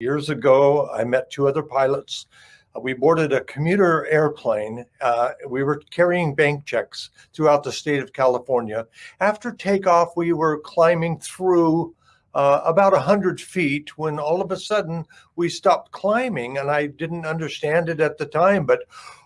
Years ago, I met two other pilots. Uh, we boarded a commuter airplane. Uh, we were carrying bank checks throughout the state of California. After takeoff, we were climbing through uh, about 100 feet when all of a sudden we stopped climbing and I didn't understand it at the time, but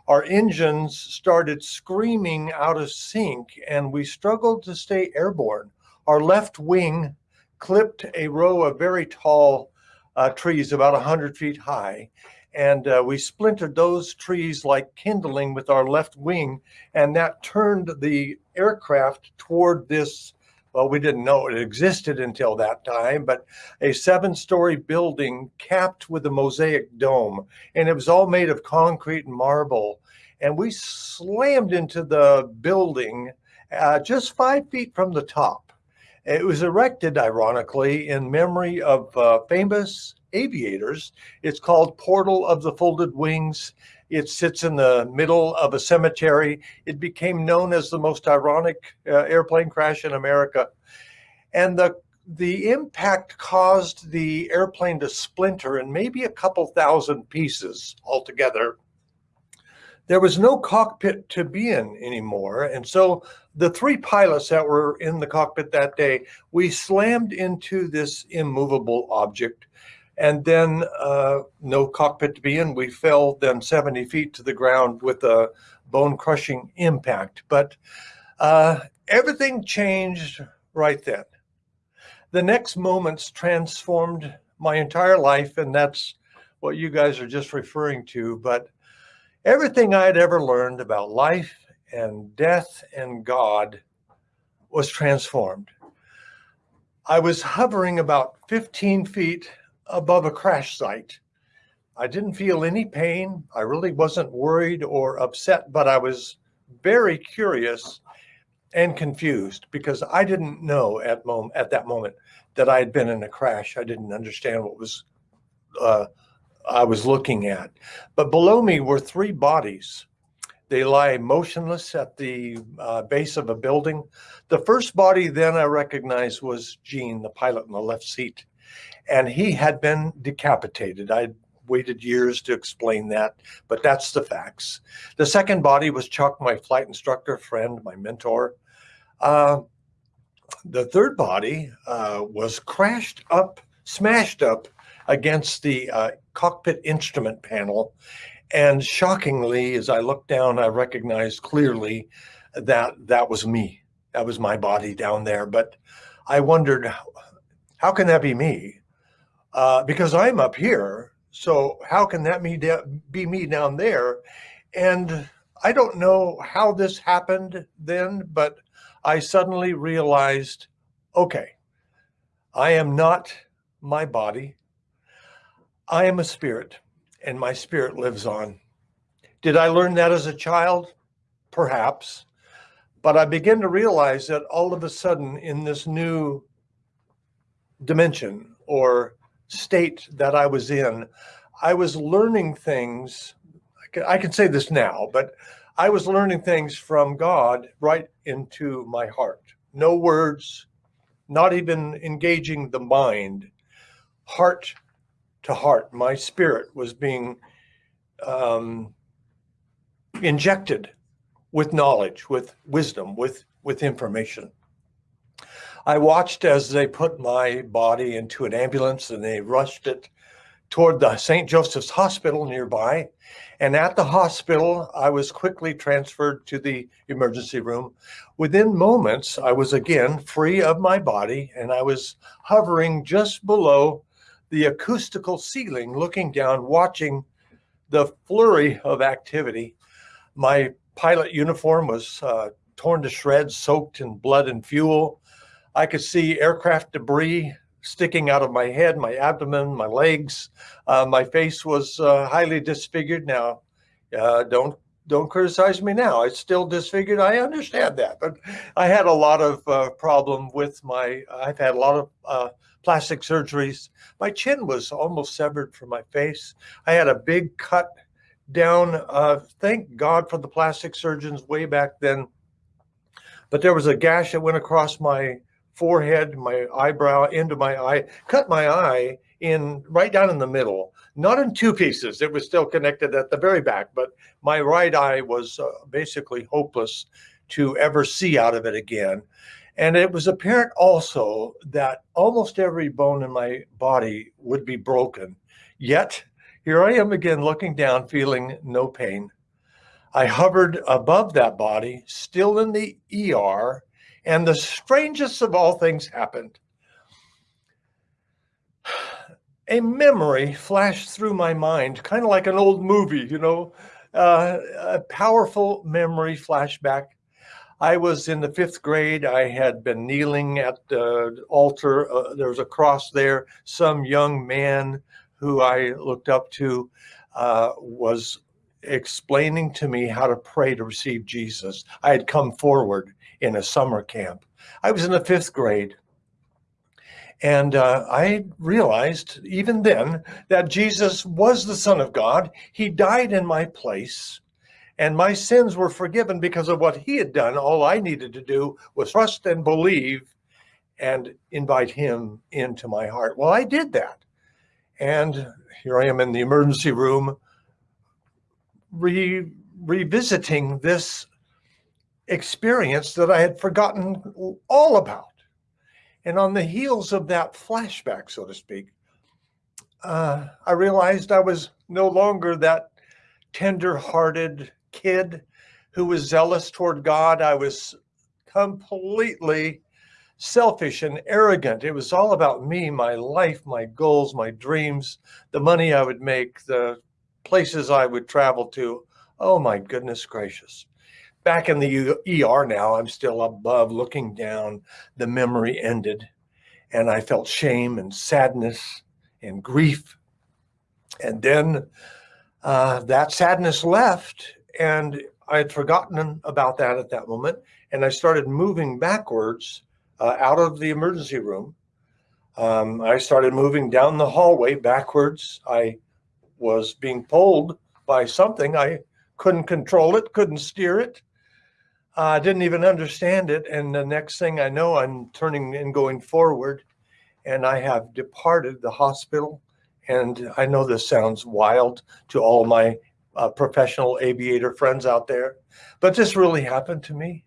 our engines started screaming out of sync and we struggled to stay airborne. Our left wing clipped a row of very tall uh, trees about 100 feet high and uh, we splintered those trees like kindling with our left wing and that turned the aircraft toward this well, we didn't know it existed until that time, but a seven story building capped with a mosaic dome. And it was all made of concrete and marble. And we slammed into the building uh, just five feet from the top. It was erected, ironically, in memory of uh, famous aviators. It's called Portal of the Folded Wings. It sits in the middle of a cemetery. It became known as the most ironic uh, airplane crash in America. And the, the impact caused the airplane to splinter in maybe a couple thousand pieces altogether. There was no cockpit to be in anymore. And so the three pilots that were in the cockpit that day, we slammed into this immovable object and then uh, no cockpit to be in. We fell then 70 feet to the ground with a bone crushing impact. But uh, everything changed right then. The next moments transformed my entire life, and that's what you guys are just referring to. But everything I had ever learned about life and death and God was transformed. I was hovering about 15 feet above a crash site. I didn't feel any pain. I really wasn't worried or upset, but I was very curious and confused because I didn't know at moment at that moment that I had been in a crash. I didn't understand what was uh, I was looking at. But below me were three bodies. They lie motionless at the uh, base of a building. The first body then I recognized was Gene, the pilot in the left seat and he had been decapitated. I waited years to explain that, but that's the facts. The second body was Chuck, my flight instructor friend, my mentor. Uh, the third body uh, was crashed up, smashed up against the uh, cockpit instrument panel. And shockingly, as I looked down, I recognized clearly that that was me. That was my body down there. But I wondered, how can that be me? uh, because I'm up here. So how can that be me down there? And I don't know how this happened then, but I suddenly realized, okay, I am not my body. I am a spirit and my spirit lives on. Did I learn that as a child? Perhaps. But I begin to realize that all of a sudden in this new dimension or state that I was in, I was learning things. I can say this now, but I was learning things from God right into my heart. No words, not even engaging the mind, heart to heart. My spirit was being um, injected with knowledge, with wisdom, with, with information. I watched as they put my body into an ambulance and they rushed it toward the St. Joseph's Hospital nearby. And at the hospital, I was quickly transferred to the emergency room. Within moments, I was again free of my body and I was hovering just below the acoustical ceiling, looking down, watching the flurry of activity. My pilot uniform was uh, torn to shreds, soaked in blood and fuel. I could see aircraft debris sticking out of my head, my abdomen, my legs. Uh, my face was uh, highly disfigured. Now, uh, don't don't criticize me now. It's still disfigured. I understand that, but I had a lot of uh, problem with my. I've had a lot of uh, plastic surgeries. My chin was almost severed from my face. I had a big cut down. Uh, thank God for the plastic surgeons way back then. But there was a gash that went across my forehead, my eyebrow, into my eye, cut my eye in right down in the middle, not in two pieces. It was still connected at the very back, but my right eye was uh, basically hopeless to ever see out of it again. And it was apparent also that almost every bone in my body would be broken. Yet here I am again looking down, feeling no pain. I hovered above that body, still in the ER, and the strangest of all things happened. A memory flashed through my mind, kind of like an old movie, you know, uh, a powerful memory flashback. I was in the fifth grade. I had been kneeling at the altar. Uh, there was a cross there. Some young man who I looked up to uh, was explaining to me how to pray to receive Jesus. I had come forward in a summer camp. I was in the fifth grade. And uh, I realized even then that Jesus was the Son of God. He died in my place and my sins were forgiven because of what he had done. All I needed to do was trust and believe and invite him into my heart. Well, I did that. And here I am in the emergency room re revisiting this experience that I had forgotten all about. And on the heels of that flashback, so to speak, uh, I realized I was no longer that tender-hearted kid who was zealous toward God. I was completely selfish and arrogant. It was all about me, my life, my goals, my dreams, the money I would make, the places I would travel to. Oh my goodness gracious. Back in the ER now, I'm still above looking down. The memory ended and I felt shame and sadness and grief. And then uh, that sadness left and I had forgotten about that at that moment. And I started moving backwards uh, out of the emergency room. Um, I started moving down the hallway backwards. I was being pulled by something. I couldn't control it, couldn't steer it. I uh, didn't even understand it. And the next thing I know, I'm turning and going forward and I have departed the hospital. And I know this sounds wild to all my uh, professional aviator friends out there, but this really happened to me.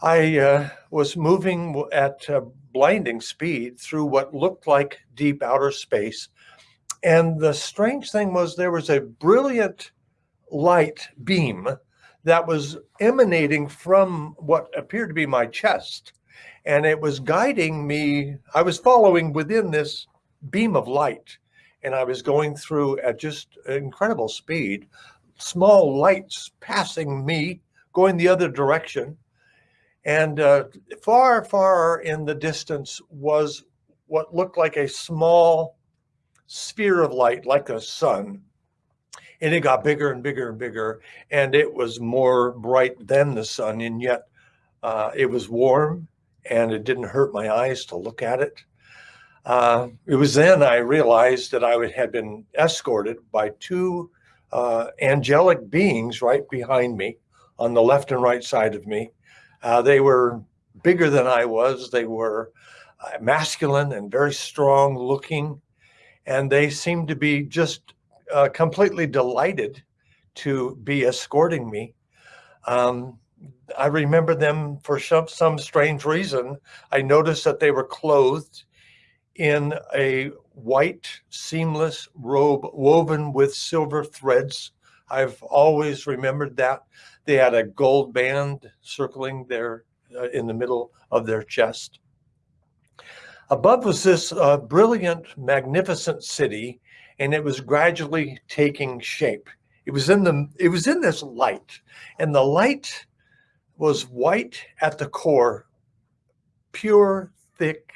I uh, was moving at blinding speed through what looked like deep outer space. And the strange thing was there was a brilliant light beam that was emanating from what appeared to be my chest. And it was guiding me. I was following within this beam of light and I was going through at just incredible speed, small lights passing me, going the other direction. And uh, far, far in the distance was what looked like a small sphere of light, like a sun. And it got bigger and bigger and bigger, and it was more bright than the sun, and yet uh, it was warm, and it didn't hurt my eyes to look at it. Uh, it was then I realized that I would, had been escorted by two uh, angelic beings right behind me on the left and right side of me. Uh, they were bigger than I was. They were uh, masculine and very strong looking. And they seemed to be just uh, completely delighted to be escorting me. Um, I remember them for some, some strange reason. I noticed that they were clothed in a white seamless robe woven with silver threads. I've always remembered that. They had a gold band circling there uh, in the middle of their chest. Above was this uh, brilliant, magnificent city, and it was gradually taking shape. It was in the it was in this light, and the light was white at the core, pure, thick,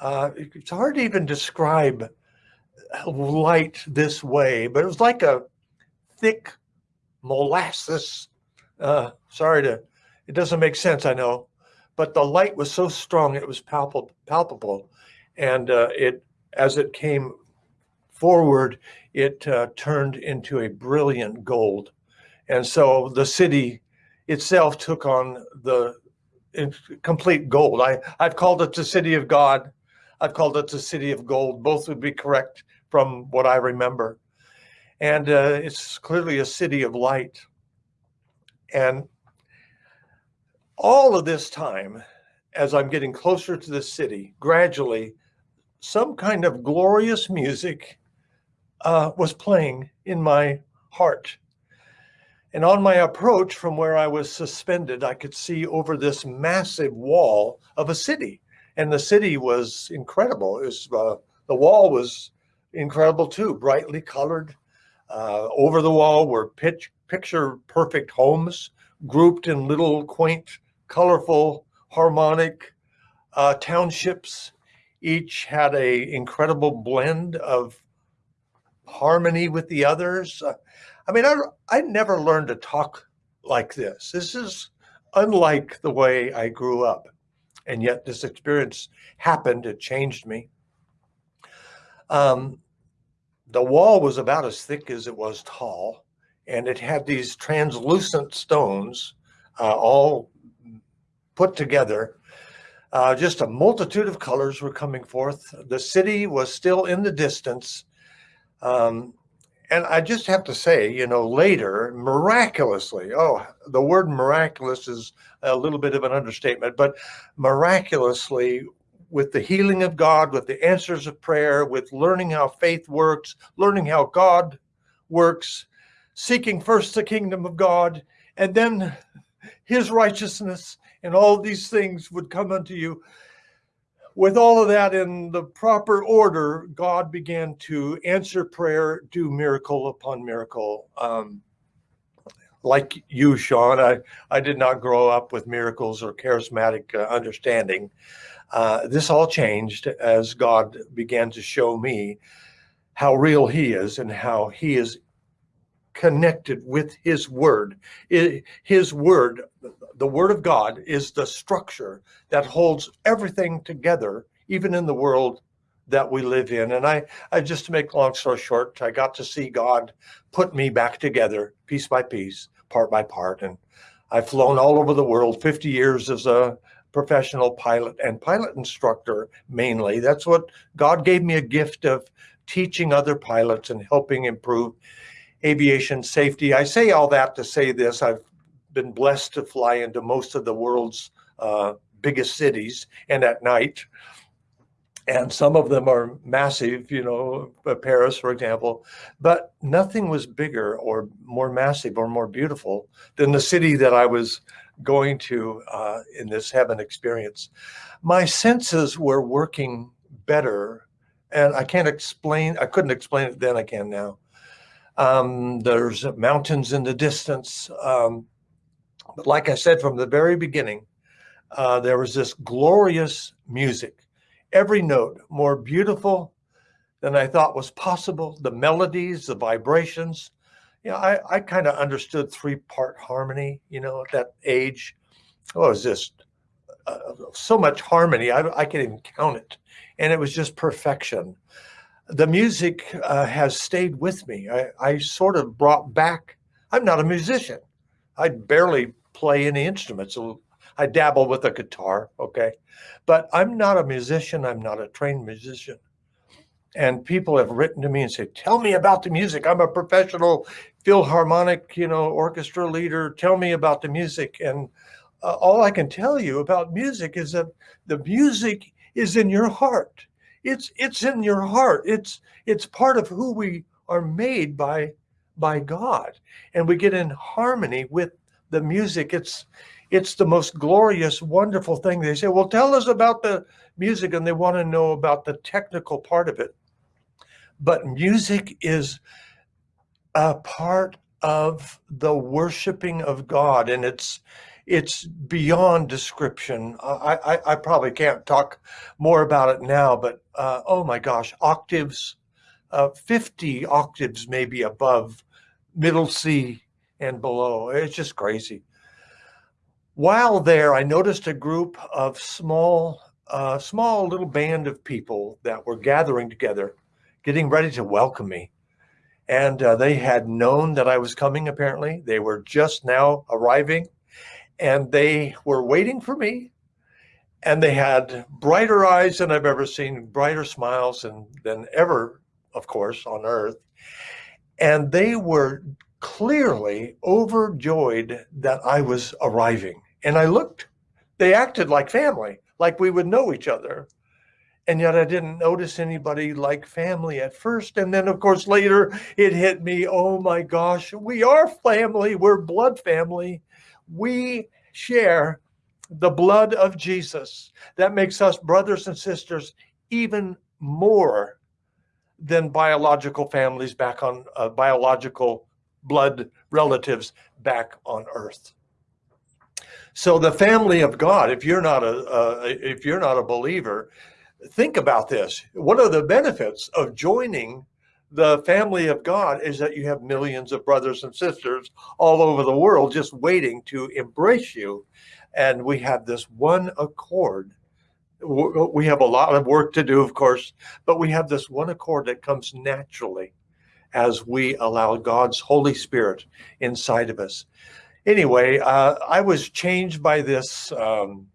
uh, it's hard to even describe light this way, but it was like a thick molasses. Uh, sorry to, it doesn't make sense, I know, but the light was so strong it was palpable, palpable, and uh, it as it came forward, it uh, turned into a brilliant gold, and so the city itself took on the complete gold. I I've called it the city of God I've called it the city of gold. Both would be correct from what I remember. And uh, it's clearly a city of light. And all of this time, as I'm getting closer to the city, gradually, some kind of glorious music uh, was playing in my heart. And on my approach from where I was suspended, I could see over this massive wall of a city. And the city was incredible. It was, uh, the wall was incredible too, brightly colored. Uh, over the wall were pitch, picture perfect homes grouped in little quaint, colorful, harmonic uh, townships. Each had a incredible blend of harmony with the others. Uh, I mean, I, I never learned to talk like this. This is unlike the way I grew up. And yet this experience happened, it changed me. Um, the wall was about as thick as it was tall, and it had these translucent stones uh, all put together. Uh, just a multitude of colors were coming forth. The city was still in the distance. Um, and I just have to say, you know, later, miraculously, oh, the word miraculous is a little bit of an understatement, but miraculously, with the healing of God, with the answers of prayer, with learning how faith works, learning how God works, seeking first the kingdom of God, and then his righteousness, and all these things would come unto you with all of that in the proper order, God began to answer prayer, do miracle upon miracle. Um, like you, Sean, I, I did not grow up with miracles or charismatic uh, understanding. Uh, this all changed as God began to show me how real he is and how he is connected with his word. His word, the word of God is the structure that holds everything together, even in the world that we live in. And I, I just to make long story short, I got to see God put me back together piece by piece, part by part. And I've flown all over the world, 50 years as a professional pilot and pilot instructor mainly. That's what God gave me a gift of teaching other pilots and helping improve aviation safety. I say all that to say this. I've been blessed to fly into most of the world's uh, biggest cities and at night. And some of them are massive, you know, uh, Paris, for example, but nothing was bigger or more massive or more beautiful than the city that I was going to uh, in this heaven experience. My senses were working better and I can't explain, I couldn't explain it then, I can now. Um, there's mountains in the distance. Um, but like I said from the very beginning, uh, there was this glorious music. Every note more beautiful than I thought was possible. The melodies, the vibrations. You know, I, I kind of understood three-part harmony, you know, at that age. Oh, it was just uh, so much harmony. I, I can't even count it. And it was just perfection the music uh, has stayed with me. I, I sort of brought back, I'm not a musician. I barely play any instruments. I dabble with a guitar, okay? But I'm not a musician. I'm not a trained musician. And people have written to me and said, tell me about the music. I'm a professional philharmonic, you know, orchestra leader. Tell me about the music. And uh, all I can tell you about music is that the music is in your heart. It's it's in your heart. It's it's part of who we are made by by God, and we get in harmony with the music. It's it's the most glorious, wonderful thing. They say, "Well, tell us about the music," and they want to know about the technical part of it. But music is a part of the worshiping of God, and it's it's beyond description. I, I, I, probably can't talk more about it now, but uh, oh my gosh, octaves, uh, 50 octaves maybe above middle C and below. It's just crazy. While there, I noticed a group of small, uh, small little band of people that were gathering together, getting ready to welcome me. And uh, they had known that I was coming, apparently. They were just now arriving and they were waiting for me. and they had brighter eyes than I've ever seen, brighter smiles than, than ever, of course, on earth. And they were clearly overjoyed that I was arriving. And I looked, they acted like family, like we would know each other. And yet I didn't notice anybody like family at first. And then, of course, later it hit me oh my gosh, we are family, we're blood family. We share the blood of Jesus. That makes us brothers and sisters even more than biological families back on uh, biological blood relatives back on earth. So the family of God, if you're not a uh, if you're not a believer, think about this. What are the benefits of joining the family of God is that you have millions of brothers and sisters all over the world just waiting to embrace you and we have this one accord. We have a lot of work to do, of course, but we have this one accord that comes naturally as we allow God's Holy Spirit inside of us. Anyway, uh, I was changed by this um,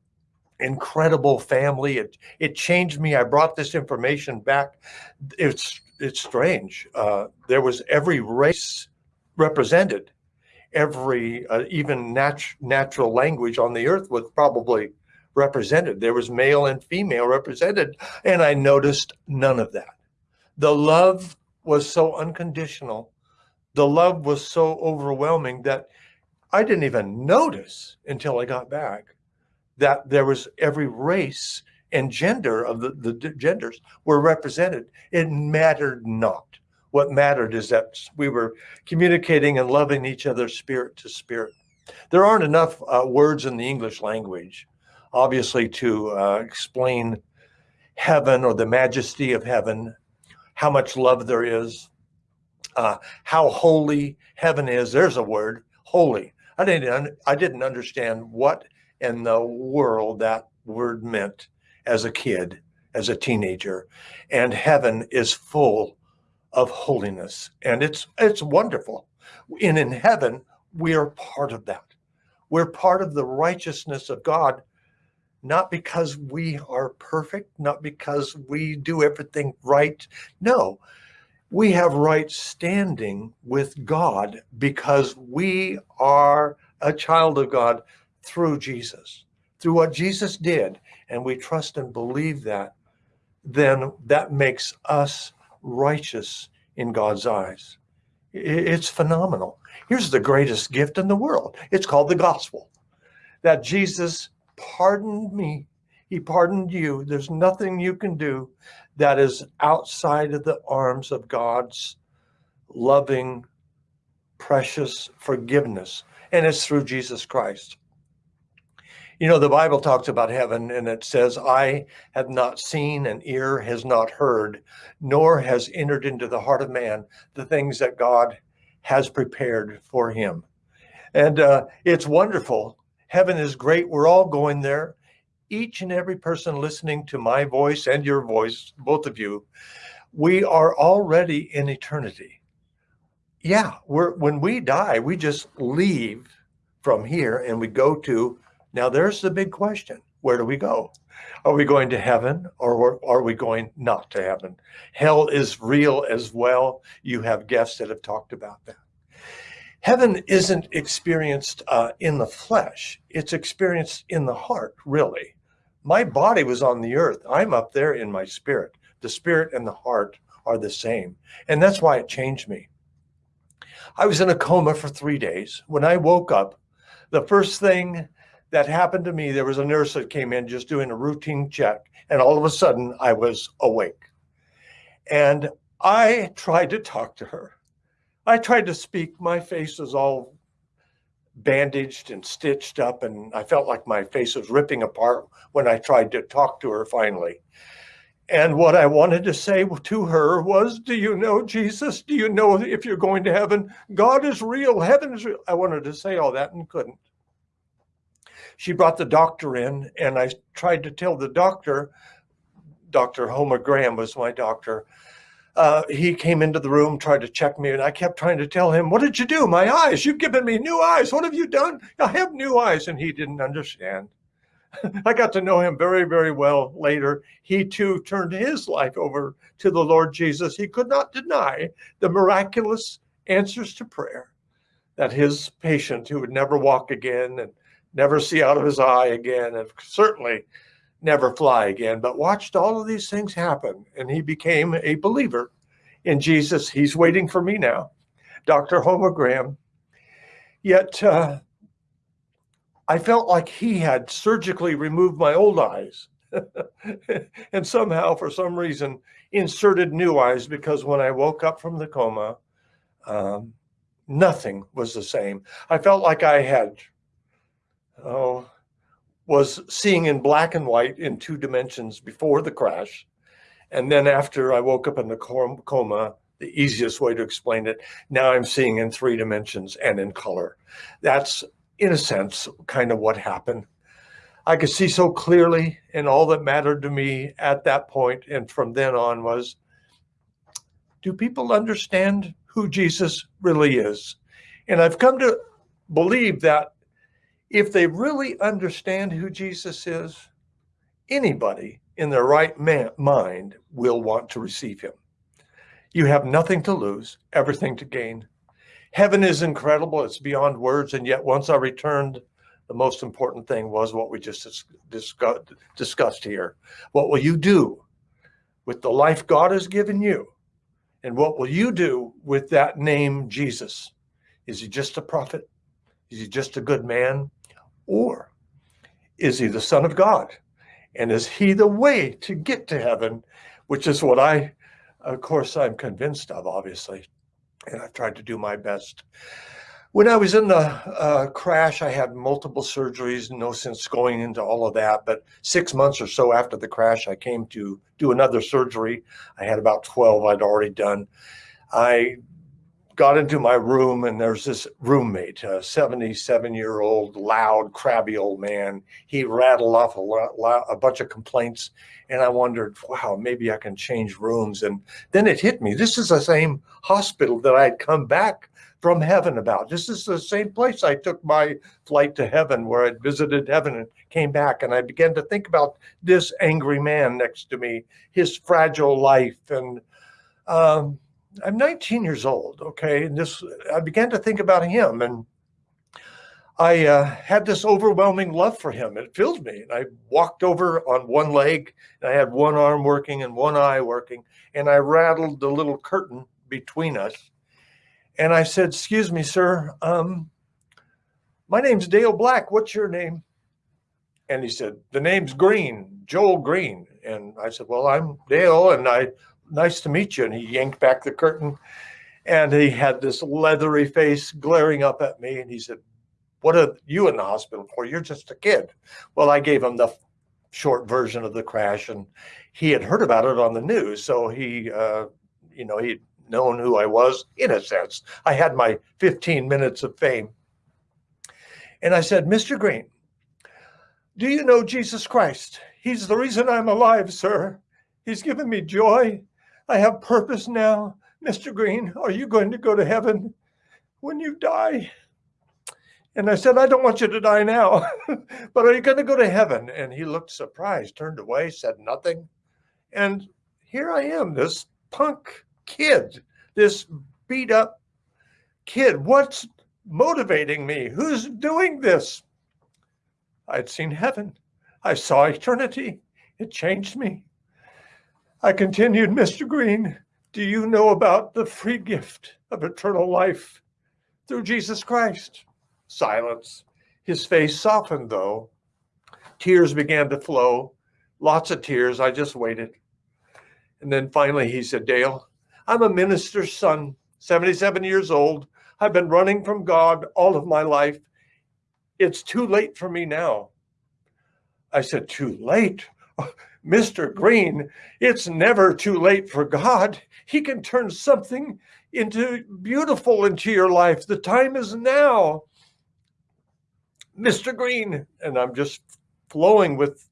incredible family. It it changed me. I brought this information back. It's it's strange. Uh, there was every race represented every uh, even nat natural language on the earth was probably represented. There was male and female represented, and I noticed none of that. The love was so unconditional. The love was so overwhelming that I didn't even notice until I got back that there was every race and gender of the, the genders were represented. It mattered not. What mattered is that we were communicating and loving each other spirit to spirit. There aren't enough uh, words in the English language, obviously, to uh, explain heaven or the majesty of heaven, how much love there is, uh, how holy heaven is. There's a word, holy. I didn't, I didn't understand what in the world that word meant as a kid, as a teenager. And heaven is full of holiness. And it's it's wonderful. And in heaven, we are part of that. We're part of the righteousness of God, not because we are perfect, not because we do everything right. No, we have right standing with God because we are a child of God through Jesus, through what Jesus did, and we trust and believe that, then that makes us righteous in God's eyes. It's phenomenal. Here's the greatest gift in the world. It's called the gospel. That Jesus pardoned me. He pardoned you. There's nothing you can do that is outside of the arms of God's loving, precious forgiveness. And it's through Jesus Christ. You know, the Bible talks about heaven and it says, I have not seen and ear has not heard, nor has entered into the heart of man the things that God has prepared for him. And uh, it's wonderful. Heaven is great. We're all going there. Each and every person listening to my voice and your voice, both of you, we are already in eternity. Yeah, we're when we die, we just leave from here and we go to now there's the big question. Where do we go? Are we going to heaven or are we going not to heaven? Hell is real as well. You have guests that have talked about that. Heaven isn't experienced uh, in the flesh. It's experienced in the heart, really. My body was on the earth. I'm up there in my spirit. The spirit and the heart are the same. And that's why it changed me. I was in a coma for three days. When I woke up, the first thing that happened to me. There was a nurse that came in just doing a routine check, and all of a sudden I was awake. And I tried to talk to her. I tried to speak. My face was all bandaged and stitched up, and I felt like my face was ripping apart when I tried to talk to her finally. And what I wanted to say to her was, do you know Jesus? Do you know if you're going to heaven? God is real. Heaven is real. I wanted to say all that and couldn't she brought the doctor in and I tried to tell the doctor, Dr. Homer Graham was my doctor. Uh, he came into the room, tried to check me, and I kept trying to tell him, what did you do? My eyes, you've given me new eyes. What have you done? I have new eyes. And he didn't understand I got to know him very, very well later. He too turned his life over to the Lord Jesus. He could not deny the miraculous answers to prayer that his patient who would never walk again and never see out of his eye again and certainly never fly again, but watched all of these things happen. And he became a believer in Jesus. He's waiting for me now, Dr. Homer Graham. Yet uh, I felt like he had surgically removed my old eyes and somehow, for some reason, inserted new eyes because when I woke up from the coma, um, nothing was the same. I felt like I had, oh, was seeing in black and white in two dimensions before the crash. And then after I woke up in the coma, the easiest way to explain it, now I'm seeing in three dimensions and in color. That's, in a sense, kind of what happened. I could see so clearly, and all that mattered to me at that point and from then on was, do people understand who Jesus really is? And I've come to believe that if they really understand who Jesus is, anybody in their right mind will want to receive him. You have nothing to lose, everything to gain. Heaven is incredible. It's beyond words. And yet once I returned, the most important thing was what we just discussed, discussed here. What will you do with the life God has given you? And what will you do with that name, Jesus? Is he just a prophet? Is he just a good man? Or is he the son of God? And is he the way to get to heaven? Which is what I, of course, I'm convinced of, obviously. And I've tried to do my best. When I was in the uh, crash, I had multiple surgeries, no sense going into all of that. But six months or so after the crash, I came to do another surgery. I had about 12 I'd already done. I got into my room and there's this roommate, a 77 year old, loud, crabby old man. He rattled off a, lot, a bunch of complaints and I wondered, wow, maybe I can change rooms. And then it hit me. This is the same hospital that I had come back from heaven about. This is the same place I took my flight to heaven where I'd visited heaven and came back. And I began to think about this angry man next to me, his fragile life and um, I'm 19 years old, okay, and this I began to think about him, and I uh, had this overwhelming love for him. It filled me, and I walked over on one leg, and I had one arm working and one eye working, and I rattled the little curtain between us, and I said, "Excuse me, sir, um, my name's Dale Black. What's your name?" And he said, "The name's Green, Joel Green." And I said, "Well, I'm Dale, and I." nice to meet you. And he yanked back the curtain and he had this leathery face glaring up at me. And he said, what are you in the hospital for? You're just a kid. Well, I gave him the short version of the crash and he had heard about it on the news. So he, uh, you know, he'd known who I was in a sense. I had my 15 minutes of fame. And I said, Mr. Green, do you know Jesus Christ? He's the reason I'm alive, sir. He's given me joy. I have purpose now. Mr. Green, are you going to go to heaven when you die? And I said, I don't want you to die now, but are you going to go to heaven? And he looked surprised, turned away, said nothing. And here I am, this punk kid, this beat up kid. What's motivating me? Who's doing this? I'd seen heaven. I saw eternity. It changed me. I continued, Mr. Green, do you know about the free gift of eternal life through Jesus Christ? Silence. His face softened, though. Tears began to flow, lots of tears. I just waited. And then finally he said, Dale, I'm a minister's son, 77 years old. I've been running from God all of my life. It's too late for me now. I said, too late? Mr. Green, it's never too late for God. He can turn something into beautiful into your life. The time is now. Mr. Green, and I'm just flowing with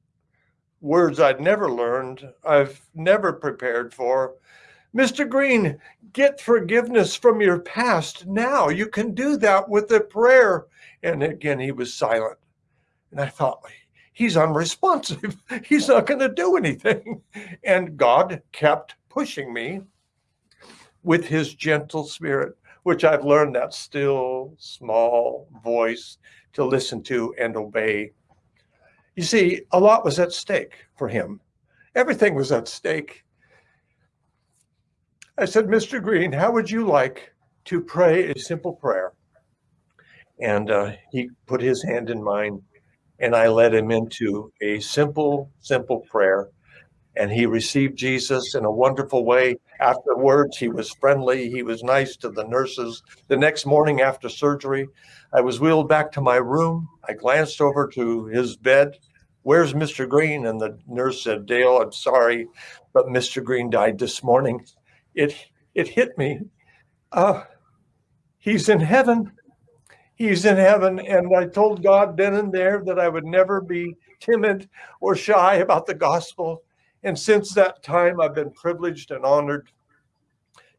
words I'd never learned, I've never prepared for. Mr. Green, get forgiveness from your past now. You can do that with a prayer. And again, he was silent. And I thought, he's unresponsive. He's not going to do anything. And God kept pushing me with his gentle spirit, which I've learned that still small voice to listen to and obey. You see, a lot was at stake for him. Everything was at stake. I said, Mr. Green, how would you like to pray a simple prayer? And uh, he put his hand in mine and I led him into a simple, simple prayer. And he received Jesus in a wonderful way. Afterwards, he was friendly. He was nice to the nurses. The next morning after surgery, I was wheeled back to my room. I glanced over to his bed. Where's Mr. Green? And the nurse said, Dale, I'm sorry, but Mr. Green died this morning. It, it hit me. Uh, he's in heaven he's in heaven. And I told God then and there that I would never be timid or shy about the gospel. And since that time, I've been privileged and honored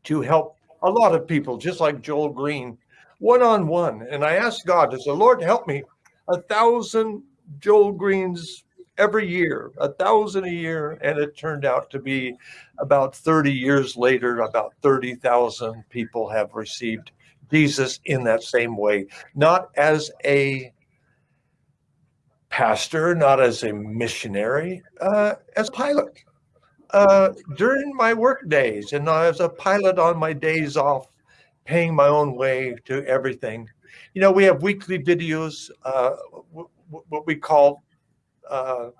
to help a lot of people, just like Joel Green, one on one. And I asked God, "Does the Lord help me a thousand Joel Greens every year, a thousand a year. And it turned out to be about 30 years later, about 30,000 people have received Jesus in that same way, not as a pastor, not as a missionary, uh, as a pilot. Uh, during my work days and as a pilot on my days off, paying my own way to everything. You know, we have weekly videos, uh, what we call uh,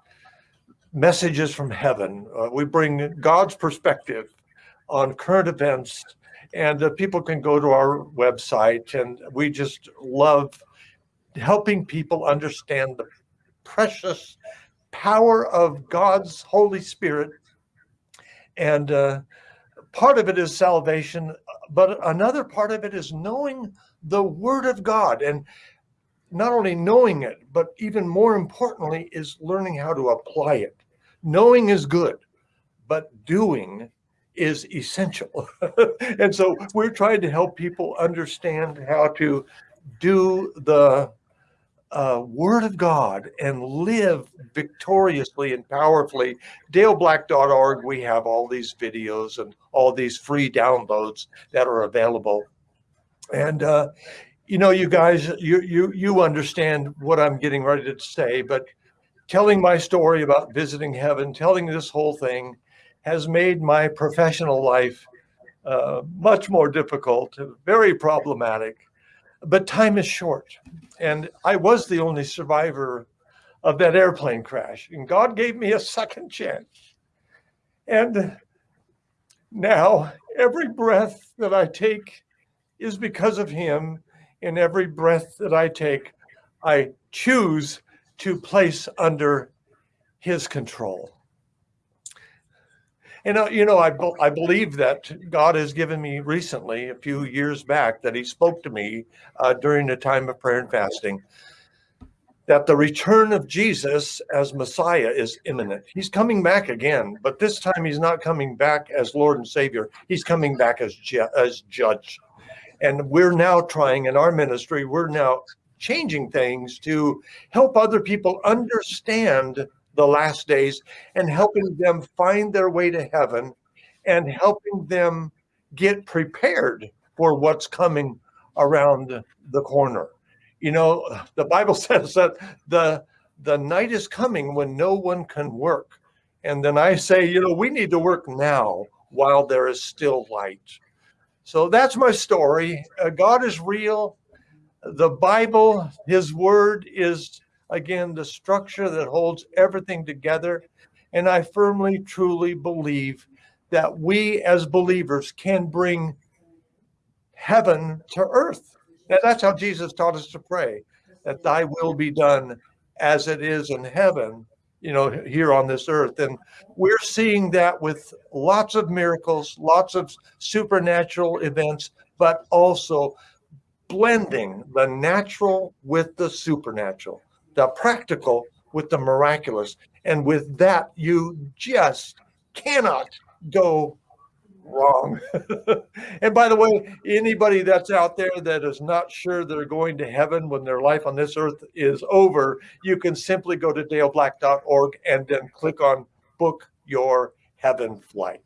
messages from heaven. Uh, we bring God's perspective on current events and uh, people can go to our website and we just love helping people understand the precious power of God's Holy Spirit. And uh, part of it is salvation, but another part of it is knowing the Word of God. And not only knowing it, but even more importantly, is learning how to apply it. Knowing is good, but doing is essential. and so we're trying to help people understand how to do the uh, Word of God and live victoriously and powerfully. DaleBlack.org, we have all these videos and all these free downloads that are available. And, uh, you know, you guys, you, you, you understand what I'm getting ready to say, but telling my story about visiting heaven, telling this whole thing, has made my professional life uh, much more difficult, very problematic. But time is short. And I was the only survivor of that airplane crash. And God gave me a second chance. And now every breath that I take is because of Him. And every breath that I take, I choose to place under His control. And, uh, you know, I, I believe that God has given me recently, a few years back, that he spoke to me uh, during the time of prayer and fasting, that the return of Jesus as Messiah is imminent. He's coming back again, but this time he's not coming back as Lord and Savior. He's coming back as, ju as judge. And we're now trying in our ministry, we're now changing things to help other people understand the last days and helping them find their way to heaven and helping them get prepared for what's coming around the corner. You know, the Bible says that the the night is coming when no one can work. And then I say, you know, we need to work now while there is still light. So that's my story. Uh, God is real. The Bible, his word is again, the structure that holds everything together. And I firmly, truly believe that we as believers can bring heaven to earth. Now, that's how Jesus taught us to pray, that thy will be done as it is in heaven, you know, here on this earth. And we're seeing that with lots of miracles, lots of supernatural events, but also blending the natural with the supernatural the practical with the miraculous. And with that, you just cannot go Wrong. and by the way, anybody that's out there that is not sure they're going to heaven when their life on this earth is over, you can simply go to daleblack.org and then click on book your heaven flight.